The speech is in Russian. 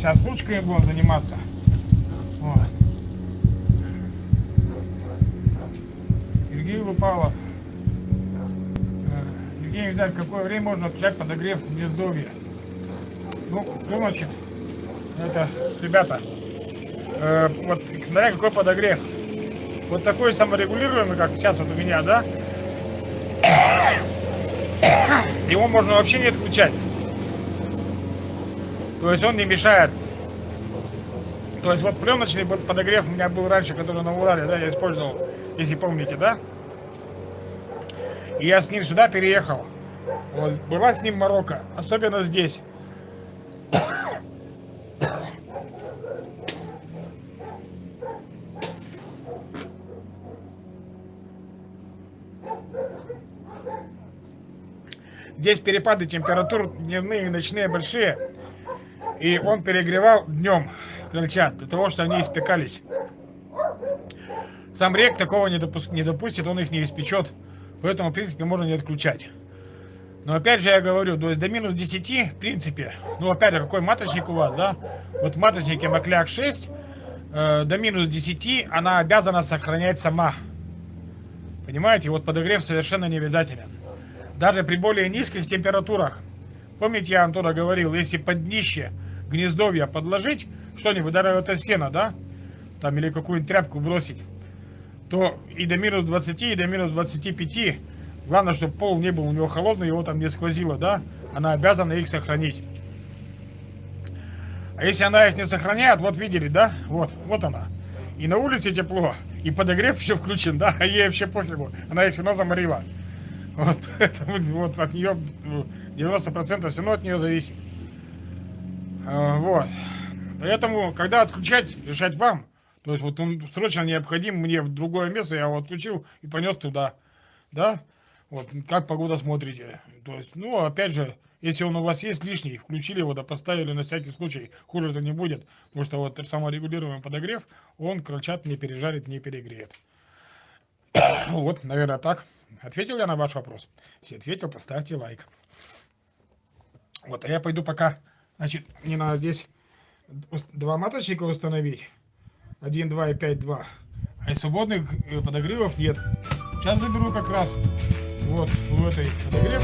Сейчас ручками будем заниматься. Вот. Сергей Лупалов. Э, Евгений Витальевич, какое время можно отключать подогрев гнездовья? Ну, значит, это, ребята, э, вот смотря какой подогрев. Вот такой саморегулируемый, как сейчас вот у меня, да? Его можно вообще не отключать. То есть он не мешает. То есть вот пленочный подогрев у меня был раньше, который на Урале, да, я использовал, если помните, да? И я с ним сюда переехал. Вот, была с ним Марокко, особенно здесь. Здесь перепады температур дневные и ночные большие. И он перегревал днем крольчат, для того, чтобы они испекались. Сам рек такого не, допуск, не допустит, он их не испечет. Поэтому, в принципе, можно не отключать. Но опять же я говорю, то есть до минус 10, в принципе, ну опять же, какой маточник у вас, да? Вот в маточнике Макляк 6, э, до минус 10 она обязана сохранять сама. Понимаете, вот подогрев совершенно не обязателен даже при более низких температурах. Помните, я вам туда говорил, если под днище гнездовья подложить что-нибудь, даже это сено, да, там или какую-нибудь тряпку бросить, то и до минус 20, и до минус 25, главное, чтобы пол не был у него холодный, его там не сквозило, да, она обязана их сохранить. А если она их не сохраняет, вот видели, да, вот, вот она. И на улице тепло, и подогрев все включен, да, а ей вообще пофигу, она их все равно заморила. Вот, поэтому вот от нее 90% все равно от нее зависит. А, вот. Поэтому, когда отключать, решать вам. То есть вот он срочно необходим мне в другое место, я его отключил и понес туда. Да? Вот, как погода смотрите. То есть, ну, опять же, если он у вас есть лишний, включили его, да поставили на всякий случай, хуже это не будет. Потому что вот саморегулируемый подогрев, он крольчат не пережарит, не перегреет. вот, наверное, так. Ответил я на ваш вопрос? Если ответил, поставьте лайк. Вот, а я пойду пока, значит, мне надо здесь два маточника установить. 1, 2 и 5, 2. А свободных э, подогревов нет. Сейчас заберу как раз вот в этой подогрев